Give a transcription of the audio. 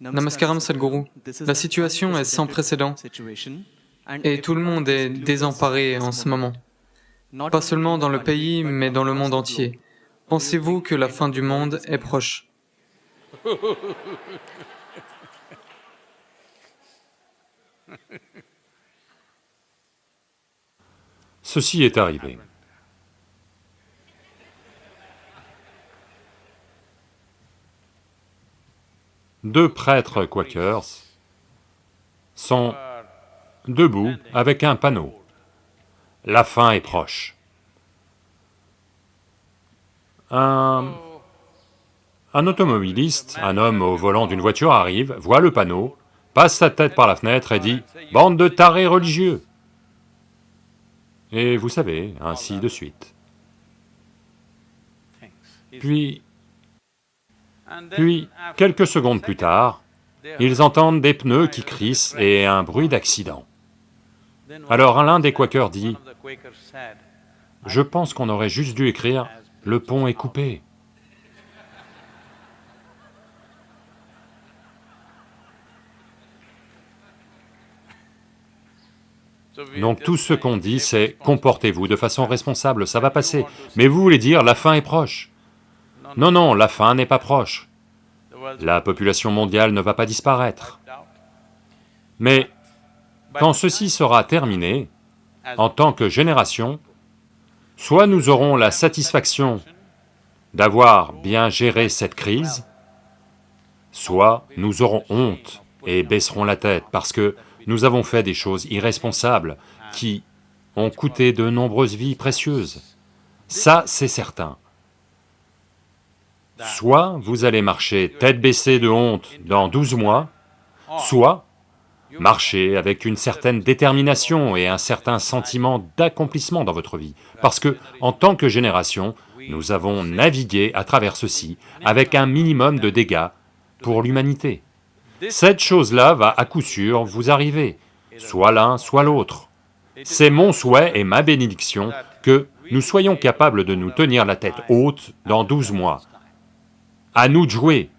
Namaskaram Sadhguru. La situation est sans précédent et tout le monde est désemparé en ce moment. Pas seulement dans le pays, mais dans le monde entier. Pensez-vous que la fin du monde est proche? Ceci est arrivé. Deux prêtres quakers sont debout avec un panneau. La fin est proche. Un, un automobiliste, un homme au volant d'une voiture arrive, voit le panneau, passe sa tête par la fenêtre et dit « Bande de tarés religieux !» Et vous savez, ainsi de suite. Puis, puis, quelques secondes plus tard, ils entendent des pneus qui crissent et un bruit d'accident. Alors l'un des quakers dit, « Je pense qu'on aurait juste dû écrire, le pont est coupé. » Donc tout ce qu'on dit, c'est comportez-vous de façon responsable, ça va passer. Mais vous voulez dire la fin est proche. Non, non, la fin n'est pas proche. La population mondiale ne va pas disparaître. Mais quand ceci sera terminé, en tant que génération, soit nous aurons la satisfaction d'avoir bien géré cette crise, soit nous aurons honte et baisserons la tête parce que nous avons fait des choses irresponsables qui ont coûté de nombreuses vies précieuses. Ça, c'est certain. Soit vous allez marcher tête baissée de honte dans 12 mois, soit marcher avec une certaine détermination et un certain sentiment d'accomplissement dans votre vie, parce que, en tant que génération, nous avons navigué à travers ceci avec un minimum de dégâts pour l'humanité. Cette chose-là va à coup sûr vous arriver, soit l'un, soit l'autre. C'est mon souhait et ma bénédiction que nous soyons capables de nous tenir la tête haute dans 12 mois. À nous de jouer,